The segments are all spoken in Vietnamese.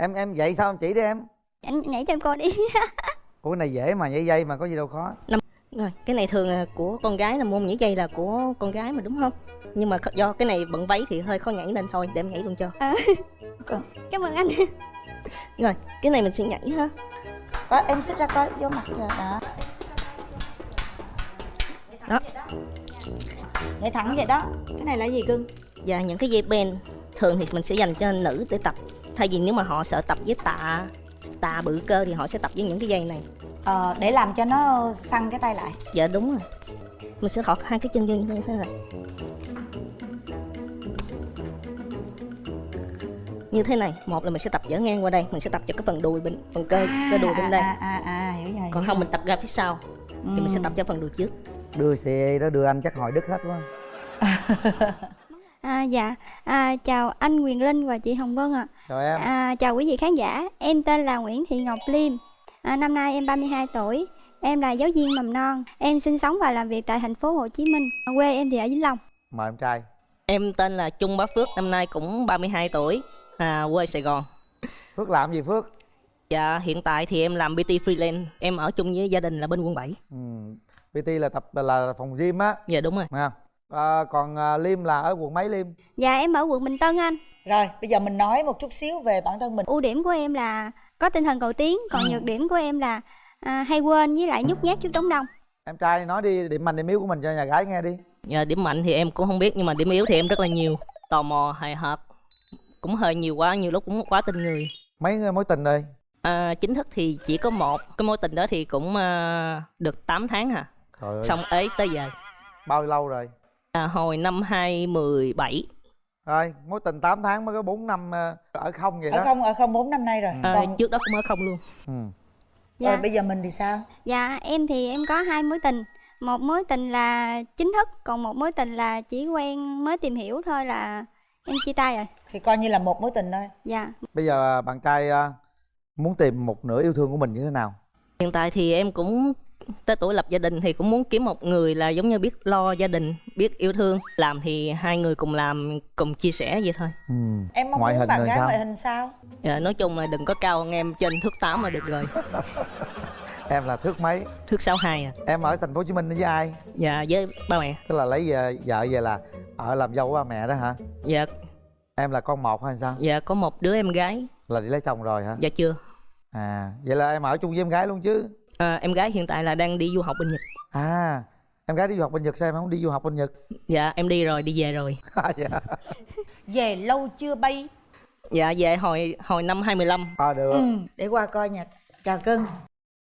em em dạy sao em chỉ đi em? Anh nhảy cho em coi đi. Ủa cái này dễ mà nhảy dây mà có gì đâu khó. Rồi cái này thường là của con gái là môn nhảy dây là của con gái mà đúng không? Nhưng mà do cái này bận váy thì hơi khó nhảy nên thôi để em nhảy luôn cho. Cảm ơn anh. Rồi cái này mình sẽ nhảy ha. Đó, em xích ra coi vô mặt rồi đó. Đó. Nhảy thẳng vậy đó. Cái này là gì cưng? Và những cái dây ben thường thì mình sẽ dành cho nữ để tập thay vì nếu mà họ sợ tập với tạ tạ bự cơ thì họ sẽ tập với những cái dây này. Ờ, để làm cho nó săn cái tay lại. Dạ đúng rồi. Mình sẽ thọt hai cái chân vô như thế này như thế này một là mình sẽ tập dở ngang qua đây mình sẽ tập cho cái phần đùi bên phần cơ cơ đùi bên đây. à, à, à, hiểu rồi còn hiểu không rồi. mình tập ra phía sau thì mình sẽ tập cho phần đùi trước. Đưa xe đó đưa anh chắc hỏi đức hết quá. À, dạ. À, chào anh Quyền Linh và chị Hồng Vân ạ chào em. À, chào quý vị khán giả. Em tên là Nguyễn Thị Ngọc Liêm. À, năm nay em 32 tuổi. Em là giáo viên mầm non. Em sinh sống và làm việc tại thành phố Hồ Chí Minh. Quê em thì ở Vĩnh Long. Mời em trai. Em tên là Trung Bá Phước năm nay cũng 32 tuổi. À, quê Sài Gòn. Phước làm gì phước? Dạ hiện tại thì em làm PT freelance. Em ở chung với gia đình là bên quận 7 ừ. pt là tập là phòng gym á. Dạ đúng rồi. Nghe không? À, còn à, liêm là ở quận mấy liêm? Dạ em ở quận Bình Tân anh rồi bây giờ mình nói một chút xíu về bản thân mình. Ưu điểm của em là có tinh thần cầu tiến còn nhược điểm của em là à, hay quên với lại nhút nhát trước đám đông. Em trai nói đi điểm mạnh điểm yếu của mình cho nhà gái nghe đi. Dạ, Điểm mạnh thì em cũng không biết Nhưng mà điểm yếu thì em rất là nhiều. Tò mò, hài hước Cũng hơi nhiều quá, nhiều lúc cũng quá tin người. Mấy mối tình rồi à, Chính thức thì chỉ có một. Cái mối tình đó thì cũng à, được 8 tháng hả? Trời ơi. Xong ế tới giờ. Bao lâu rồi? À, Hồi năm 2017 rồi mối tình 8 tháng mới có 4 năm ờ, ở không vậy đó. ở không ở không bốn năm nay rồi. À, còn Trước đó cũng ở không luôn. Ừ. dạ. rồi bây giờ mình thì sao? Dạ em thì em có hai mối tình. Một mối tình là chính thức còn một mối tình là chỉ quen mới tìm hiểu thôi là em chia tay rồi. Thì coi như là một mối tình thôi. Dạ. Bây giờ bạn trai à, muốn tìm một nửa yêu thương của mình như thế nào? Hiện tại thì em cũng tới tuổi lập gia đình thì cũng muốn kiếm một người là giống như biết lo gia đình, biết yêu thương. Làm thì hai người cùng làm, cùng chia sẻ vậy thôi. ừ. em mong ngoại muốn hình bạn gái sao ngoại hình sao Dạ, nói chung là đừng có cao hơn em trên thước 8 là được rồi. em là thước mấy Thước 62 à. em ở thành phố hồ chí minh với ai Dạ với ba mẹ. tức là lấy vợ, vợ về là ở làm dâu của ba mẹ đó hả Dạ em là con một hay sao dạ có một đứa em gái. là đi lấy chồng rồi hả Dạ chưa. à vậy là em ở chung với em gái luôn chứ À, em gái hiện tại là đang đi du học bên Nhật. à em gái đi du học bên nhật sao em không đi du học bên nhật Dạ em đi rồi, đi về rồi. à, dạ. về lâu chưa bay Dạ về hồi hồi năm 2015. à được ừ, để qua coi nha chào cưng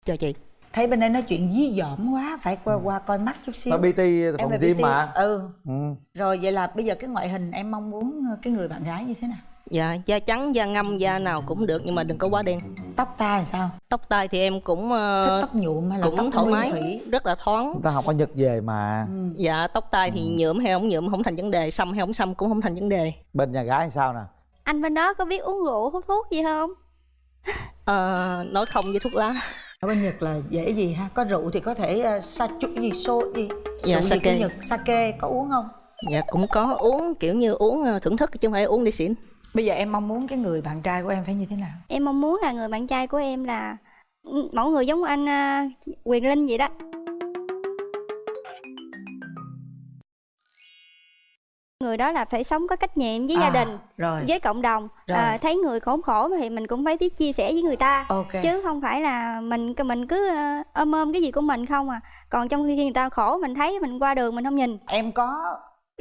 Chào chị. thấy bên đây nói chuyện dí dỏm quá phải qua qua coi mắt chút xíu bt phòng gym mà ừ ừ. rồi vậy là bây giờ cái ngoại hình em mong muốn cái người bạn gái như thế nào Dạ da trắng, da ngâm, da nào cũng được nhưng mà đừng có quá đen. tóc tai làm sao Tóc tai thì em cũng ờ, thích tóc nhuộm hay là cũng tóc thoải mái, thủy rất là thoáng. người ta học ở nhật về mà ừ. Dạ tóc tai thì nhuộm hay không nhuộm không thành vấn đề, xăm hay không xăm cũng không thành vấn đề. bên nhà gái sao nè anh bên đó có biết uống rượu hút thuốc gì không Ờ, nói không với thuốc lá. ở bên nhật là dễ gì ha có rượu thì có thể uh, sa chút gì xô gì Dạ, rượu gì của sake. nhật sake có uống không Dạ cũng có uống kiểu như uống ờ, thưởng thức chứ không phải uống đi xỉn. Bây giờ em mong muốn cái người bạn trai của em phải như thế nào? Em mong muốn là người bạn trai của em là mẫu người giống anh à, Quyền Linh vậy đó. Người đó là phải sống có trách nhiệm với gia À, đình rồi. với cộng đồng. Rồi. à, thấy người khốn khổ thì mình cũng phải biết chia sẻ với người ta. Ok. Chứ không phải là mình mình cứ ờ, ôm ôm cái gì của mình không à. Còn trong khi người ta khổ mình thấy mình qua đường mình không nhìn. Em có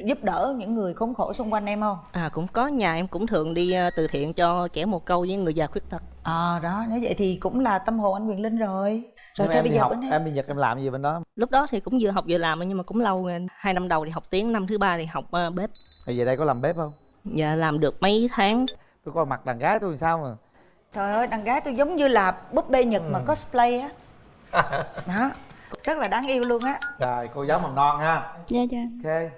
giúp đỡ những người khốn khổ xung quanh em không? À cũng có. Nhà em cũng thường đi ờ, từ thiện cho trẻ mồ côi với người già khuyết tật. ờ đó. Nếu vậy thì cũng là tâm hồn anh quyền linh rồi. Rồi em bây giờ học bên em đi nhật em làm gì bên đó? Lúc đó thì cũng vừa học vừa làm nhưng mà cũng lâu rồi. Hai năm đầu thì học tiếng, năm thứ ba thì học ờ, bếp. Rồi về đây có làm bếp không? Dạ làm được mấy tháng. tôi coi mặt đàn gái tôi làm sao mà. Trời ơi đàn gái tôi giống như là búp bê nhật Ừ. mà cosplay á. Đó. Rất là đáng yêu luôn á. Rồi cô giáo mầm non ha. Dạ dạ. Ok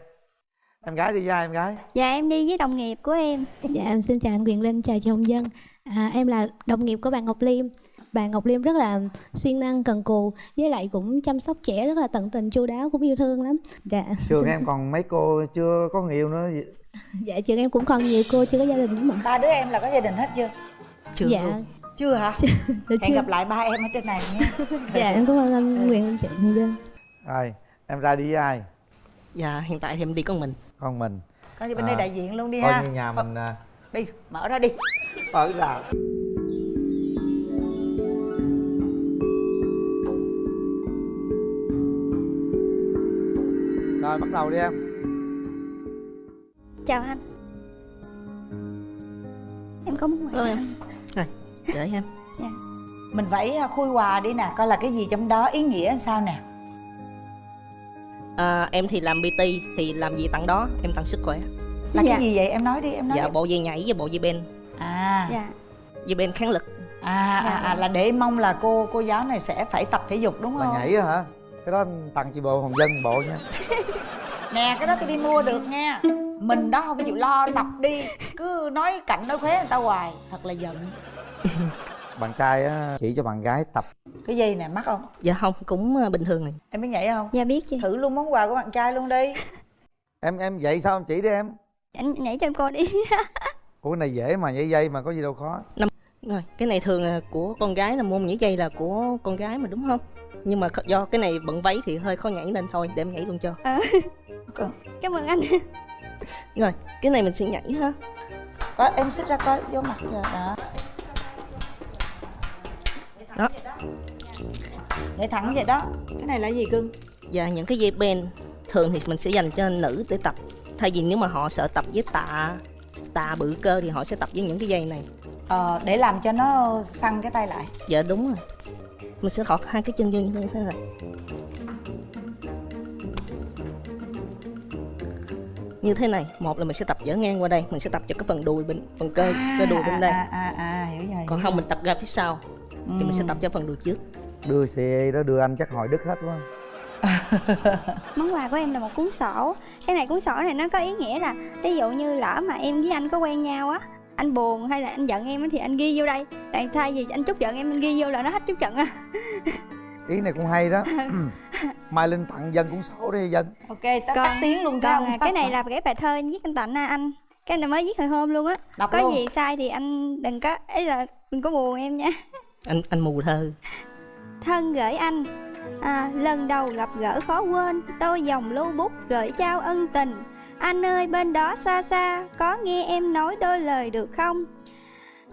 em gái đi ra em gái? Dạ em đi với đồng nghiệp của em. Dạ em xin chào anh Quyền Linh, chào chị Hồng Dân à, Em là đồng nghiệp của bạn Ngọc Liêm. Bạn Ngọc Liêm rất là siêng năng, cần cù Với lại cũng chăm sóc trẻ rất là tận tình, chu đáo, cũng yêu thương lắm. Dạ, trường em còn mấy cô chưa có người yêu nữa dạ trường em cũng còn nhiều cô chưa có gia đình đúng không ba đứa em là có gia đình hết chưa? Chưa. Dạ. Luôn chưa hả? Dạ hẹn chưa. gặp lại ba em ở trên này nha. Dạ em cảm ơn anh Quyền Linh chị Hồng Dân rồi em ra đi với ai? Dạ hiện tại thì em đi con mình con mình. Coi như bên đây À, đại diện luôn đi coi ha. như nhà mình à, đi mở ra đi. ở ra. Rồi bắt đầu đi em. Chào anh. Em có muốn hỏi em. anh? rồi để em. Mình phải à, khui quà đi nè coi là cái gì trong đó ý nghĩa sao nè à, em thì làm bt thì làm gì tặng đó? Em tặng sức khỏe. Là Dạ. cái gì vậy? Em nói đi em nói dạ đi. bộ dây nhảy với bộ dây ben à. Dạ. Dây ben kháng lực. À, à, à là để mong là cô cô giáo này sẽ phải tập thể dục đúng là không? nhảy á hả? Cái đó tặng chị bộ hồng dân bộ nha. Nè cái đó tôi đi mua được nha. Mình đó không chịu lo tập đi. Cứ nói cạnh nói khóe người ta hoài. Thật là giận bạn trai á chỉ cho bạn gái tập. Cái dây nè mắc không? Dạ không cũng ờ, bình thường này. Em biết nhảy không? Dạ biết chị thử luôn món quà của bạn trai luôn đi. Em em vậy sao em chỉ đi em? Anh nhảy cho em coi đi. Ủa cái này dễ mà nhảy dây mà có gì đâu khó. Rồi cái này thường là của con gái là môn nhảy dây là của con gái mà đúng không? Nhưng mà do cái này bận váy thì hơi khó nhảy nên thôi để em nhảy luôn cho. Cảm ơn anh. Rồi cái này mình sẽ nhảy ha. Có em xích ra coi vô mặt giờ đó đó. Nhảy thẳng vậy đó. Cái này là gì cưng? Và những cái dây ben thường thì mình sẽ dành cho nữ để tập. Thay vì nếu mà họ sợ tập với tạ tạ bự cơ thì họ sẽ tập với những cái dây này. Ờ, để làm cho nó săn cái tay lại. Dạ đúng rồi. Mình sẽ thọt hai cái chân vô như thế này. Như thế này một là mình sẽ tập dở ngang qua đây. Mình sẽ tập cho cái phần đùi bên phần cơ cơ đùi bên đây. à, à, à, hiểu rồi còn hiểu không rồi. mình tập ra phía sau thì mình sẽ tập cho phần đùi trước. Đưa thì đó đưa anh chắc hồi đứt hết quá. Món quà của em là một cuốn sổ. Cái này cuốn sổ này nó có ý nghĩa là ví dụ như lỡ mà em với anh có quen nhau á anh buồn hay là anh giận em á thì anh ghi vô đây. Tại thay vì anh chúc giận em anh ghi vô là nó hết chúc giận à ý này cũng hay đó. Mai linh tặng dân cuốn sổ đi dân. Ok tắt tiếng luôn à, cái này là cái bài thơ viết anh tặng à, anh. Cái này mới viết hồi hôm luôn á. Đọc có luôn. gì sai thì anh đừng có ấy là đừng có buồn em nha anh anh mù thơ. Thân gửi anh. À, lần đầu gặp gỡ khó quên đôi dòng lưu bút gửi trao ân tình. Anh ơi bên đó xa xa có nghe em nói đôi lời được không?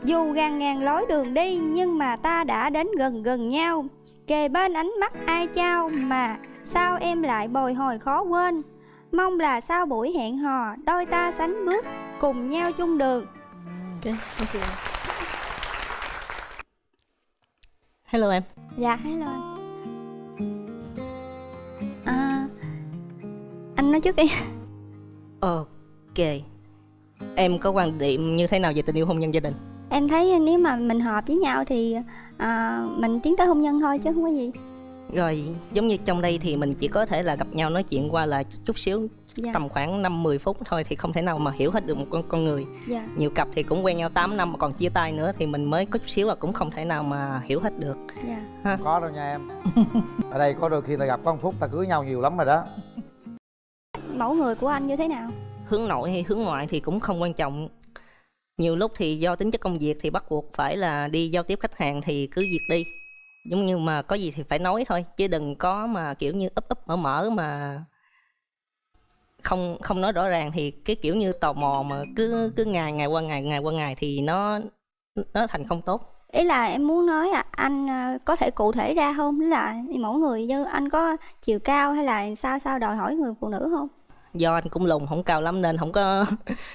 Dù ngàn ngàn lối đường đi nhưng mà ta đã đến gần gần nhau. Kề bên ánh mắt ai trao mà sao em lại bồi hồi khó quên? Mong là sau buổi hẹn hò đôi ta sánh bước cùng nhau chung đường. Ok thank hello em. Dạ, hello anh. À, anh nói trước đi. Ok. Em có quan điểm như thế nào về tình yêu hôn nhân gia đình? Em thấy nếu mà mình hợp với nhau thì à, mình tiến tới hôn nhân thôi chứ không có gì rồi giống như trong đây thì mình chỉ có thể là gặp nhau nói chuyện qua là chút xíu Dạ, tầm khoảng 5 10 phút thôi thì không thể nào mà hiểu hết được một con con người. dạ, Nhiều cặp thì cũng quen nhau 8 năm mà còn chia tay nữa thì mình mới có chút xíu là cũng không thể nào mà hiểu hết được. dạ không có đâu nha em ở đây có đôi khi ta gặp có một phút ta cưới nhau nhiều lắm rồi đó Mẫu người của anh như thế nào? Hướng nội hay hướng ngoại thì cũng không quan trọng. Nhiều lúc thì do tính chất công việc thì bắt buộc phải là đi giao tiếp khách hàng thì cứ việc đi. Giống như mà có gì thì phải nói thôi chứ đừng có mà kiểu như ấp ấp mở mở mà không không nói rõ ràng thì cái kiểu như tò mò mà cứ cứ ngày ngày qua ngày ngày qua ngày thì nó nó thành không tốt. Ý là em muốn nói là anh à, có thể cụ thể ra không? Là mẫu người như anh có chiều cao hay là sao sao đòi hỏi người phụ nữ không? do anh cũng lùn không cao lắm nên không có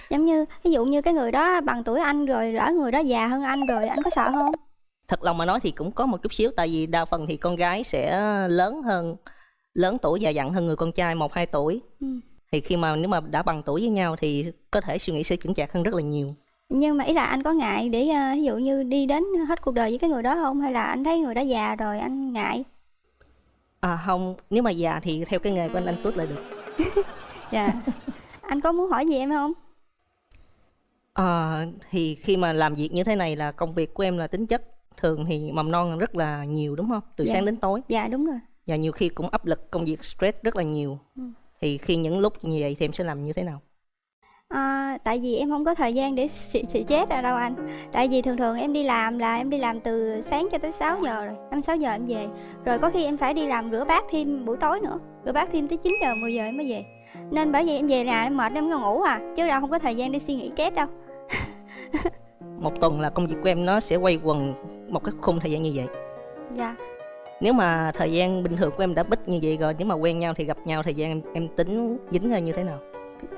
Giống như ví dụ như cái người đó bằng tuổi anh rồi lỡ người đó già hơn anh rồi anh có sợ không? Thật lòng mà nói thì cũng có một chút xíu tại vì đa phần thì con gái sẽ lớn hơn lớn tuổi già dặn hơn người con trai một hai tuổi Ừ. thì khi mà nếu mà đã bằng tuổi với nhau thì có thể suy nghĩ sẽ chững chạc hơn rất là nhiều Nhưng mà ý là anh có ngại để à, ví dụ như đi đến hết cuộc đời với cái người đó không? Hay là anh thấy người đó già rồi anh ngại? à không nếu mà già thì theo cái nghề của anh anh tuốt lại được Dạ Anh có muốn hỏi gì em không? à, thì khi mà làm việc như thế này là công việc của em là tính chất thường thì mầm non rất là nhiều đúng không? Từ Dạ. sáng đến tối. Dạ đúng rồi. Và nhiều khi cũng áp lực công việc stress rất là nhiều. Ừ. thì khi những lúc như vậy thì em sẽ làm như thế nào? À, tại vì em không có thời gian để xì, xì chết ra đâu anh. Tại vì thường thường em đi làm là em đi làm từ sáng cho tới 6 giờ rồi. 5 6 giờ em về. Rồi có khi em phải đi làm rửa bát thêm buổi tối nữa. Rửa bát thêm tới 9 giờ 10 giờ em mới về. Nên bởi vì em về nhà em mệt em ngủ à. Chứ đâu không có thời gian để suy nghĩ chết đâu. Một tuần là công việc của em nó sẽ quay quần một cái khung thời gian như vậy? Dạ. Nếu mà thời gian bình thường của em đã bích như vậy rồi nếu mà quen nhau thì gặp nhau thời gian em, em tính dính ra như thế nào?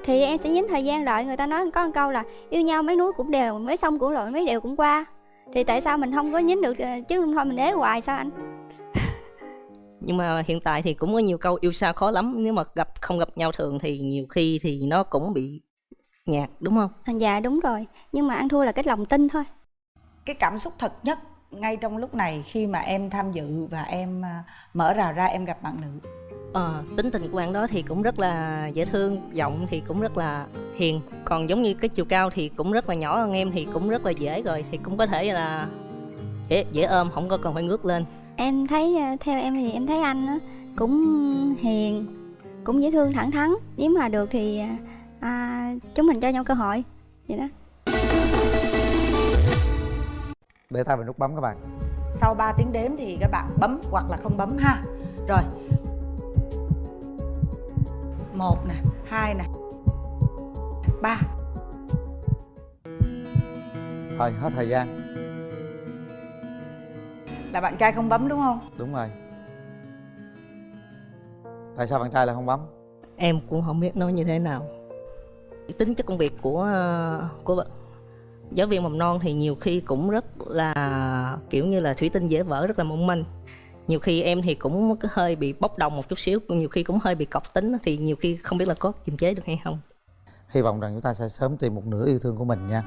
Thì em sẽ dính thời gian lại Người ta nói có một câu là Yêu nhau mấy núi cũng đều Mấy sông cũng lội mấy đều cũng qua. Thì tại sao mình không có dính được ờ, Chứ không thôi mình ế hoài sao anh? Nhưng mà hiện tại thì cũng có nhiều câu yêu xa khó lắm nếu mà gặp không gặp nhau thường thì nhiều khi thì nó cũng bị nhạt đúng không? Dạ đúng rồi Nhưng mà ăn thua là cái lòng tin thôi. Cái cảm xúc thật nhất ngay trong lúc này khi mà em tham dự và em à, mở rào ra em gặp bạn nữ? Ờ, tính tình của bạn đó thì cũng rất là dễ thương giọng thì cũng rất là hiền. Còn giống như cái chiều cao thì cũng rất là nhỏ hơn em thì cũng rất là dễ rồi thì cũng có thể là dễ dễ ôm không có cần phải ngước lên. Em thấy ờ, theo em thì em thấy anh á, cũng hiền cũng dễ thương thẳng thắn. Nếu mà được thì à, chúng mình cho nhau cơ hội vậy đó để tay vào nút bấm các bạn. Sau 3 tiếng đếm thì các bạn bấm hoặc là không bấm ha. Rồi. Một nè hai nè ba. Thôi hết thời gian. Là bạn trai không bấm đúng không? Đúng rồi. Tại sao bạn trai lại không bấm? Em cũng không biết nói như thế nào. Tính chất công việc của ờ, của bạn- giáo viên mầm non thì nhiều khi cũng rất là, kiểu như là, thủy tinh dễ vỡ, rất là mong manh. Nhiều khi em thì cũng hơi bị bốc đồng một chút xíu, nhiều khi cũng hơi bị cọc tính, thì nhiều khi không biết là có kiềm chế được hay không. Hy vọng rằng chúng ta sẽ sớm tìm một nửa yêu thương của mình nha.